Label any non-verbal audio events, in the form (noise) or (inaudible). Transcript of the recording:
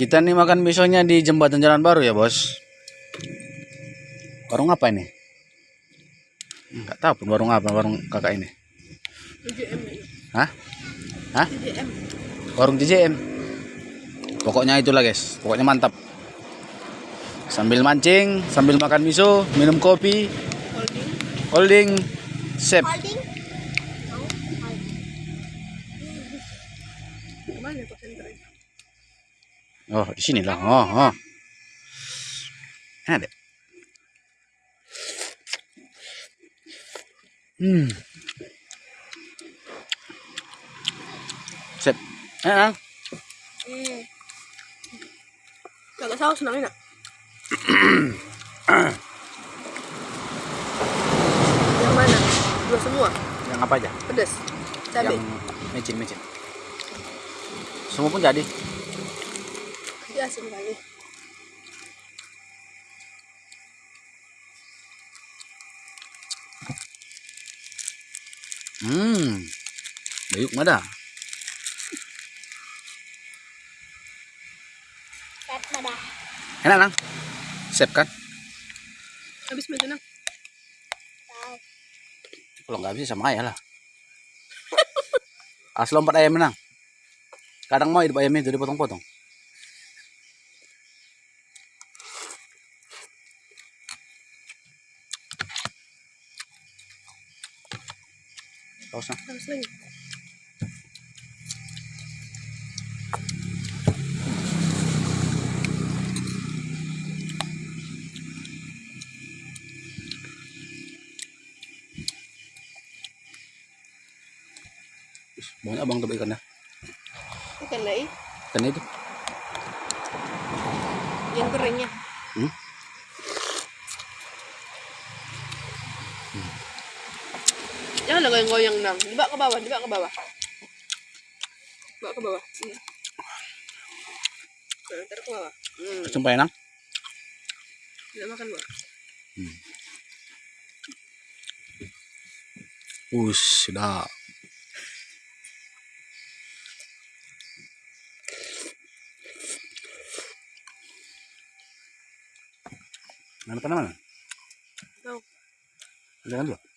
Kita nih makan misonya di jembatan jalan baru ya bos. Warung apa ini? Enggak tahu pun warung apa warung kakak ini. Hah? Hah? JM. Warung JJM. Pokoknya itulah guys. Pokoknya mantap. Sambil mancing, sambil makan miso, minum kopi, Holding. holding, sip. Holding. Oh, di sini lah. Oh, oh. Ada. Hmm. Sip. Eh, ah. Hmm. Kagak saus nang enak. (coughs) Yang mana? Dua semua. Yang apa aja? Pedas. Cabai. Yang micin. Semua pun jadi. Dia asin kali. Hmm. Bayuk mana? Kat pada. Enak, Nang? Sip kan? Habis macam nang. Tahu. Kalau nggak bisa sama ayah lah. Asal lompat ayam menang. Kadang mau hidup ayamnya itu dipotong-potong. Harus lagi. Banyak abang tuh ikannya. Ikan lagi. Ikan itu. Yang keringnya. Hmm? Jangan goyang-goyang nang. Dibawa ke bawah, dibawa ke bawah. Bawa ke bawah. Hmm. Nah, taruh ke bawah. Hmm. Sumpah enak. Tidak makan buah. Us, sudah. Mana mana? Tahu. Jangan dulu.